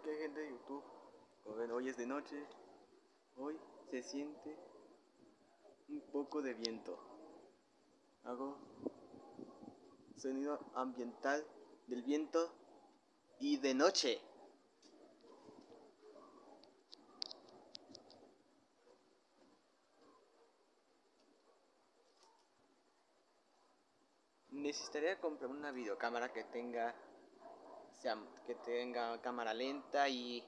Que hay gente de YouTube. Hoy es de noche. Hoy se siente un poco de viento. Hago sonido ambiental del viento y de noche. Necesitaría comprar una videocámara que tenga que tenga cámara lenta y,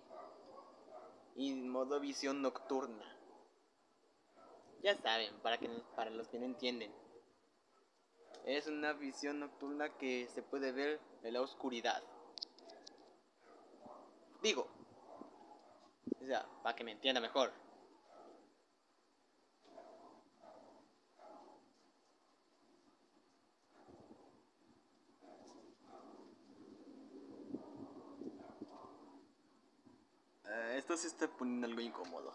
y modo visión nocturna. Ya saben, para, que, para los que no entienden. Es una visión nocturna que se puede ver en la oscuridad. Digo, o sea, para que me entienda mejor. Esto se está poniendo algo incómodo.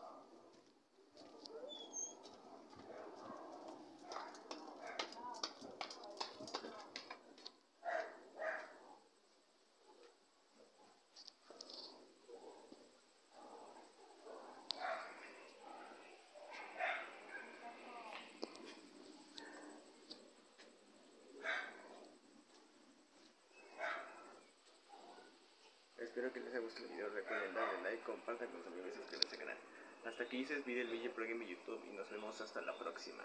Espero que les haya gustado el video, recuerden darle like, compartan con sus amigos y suscríbanse al canal. Hasta aquí se despide el por en mi YouTube y nos vemos hasta la próxima.